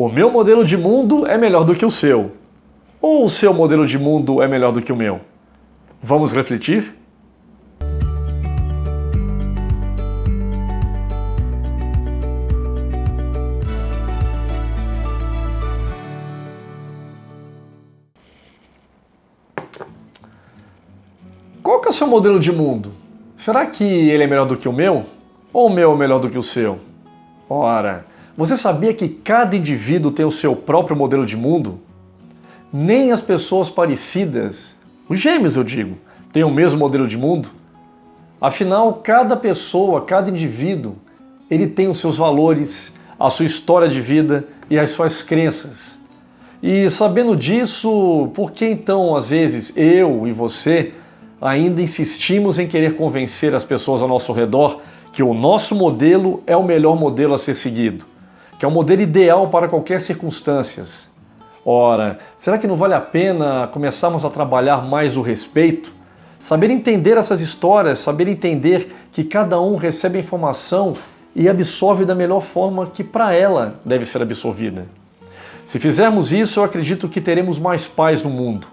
O meu modelo de mundo é melhor do que o seu. Ou o seu modelo de mundo é melhor do que o meu? Vamos refletir? Qual que é o seu modelo de mundo? Será que ele é melhor do que o meu? Ou o meu é melhor do que o seu? Ora, você sabia que cada indivíduo tem o seu próprio modelo de mundo? Nem as pessoas parecidas, os gêmeos eu digo, têm o mesmo modelo de mundo? Afinal, cada pessoa, cada indivíduo, ele tem os seus valores, a sua história de vida e as suas crenças. E sabendo disso, por que então, às vezes, eu e você ainda insistimos em querer convencer as pessoas ao nosso redor que o nosso modelo é o melhor modelo a ser seguido? Que é o modelo ideal para qualquer circunstância. Ora, será que não vale a pena começarmos a trabalhar mais o respeito? Saber entender essas histórias, saber entender que cada um recebe a informação e absorve da melhor forma que para ela deve ser absorvida. Se fizermos isso, eu acredito que teremos mais paz no mundo.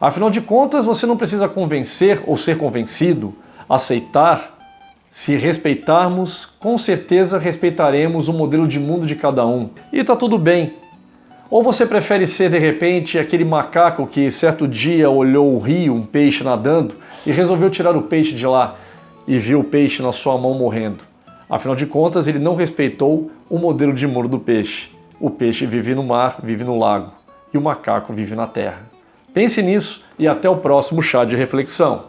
Afinal de contas, você não precisa convencer ou ser convencido, aceitar se respeitarmos, com certeza respeitaremos o modelo de mundo de cada um. E tá tudo bem. Ou você prefere ser de repente aquele macaco que certo dia olhou o rio, um peixe nadando, e resolveu tirar o peixe de lá e viu o peixe na sua mão morrendo. Afinal de contas, ele não respeitou o modelo de mundo do peixe. O peixe vive no mar, vive no lago, e o macaco vive na terra. Pense nisso e até o próximo chá de reflexão.